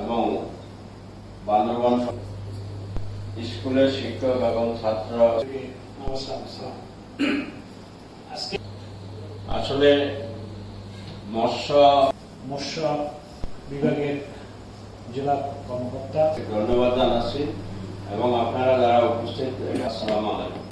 এবং বান্দরবান স্কুলের শিক্ষক এবং ছাত্র। আসলে মৎস্য মৎস্য বিভাগের জেলা কর্মকর্তা। ধন্যবাদ জানাচ্ছি এবং আপনারা যারা উপস্থিত আসসালাম আলাইকুম।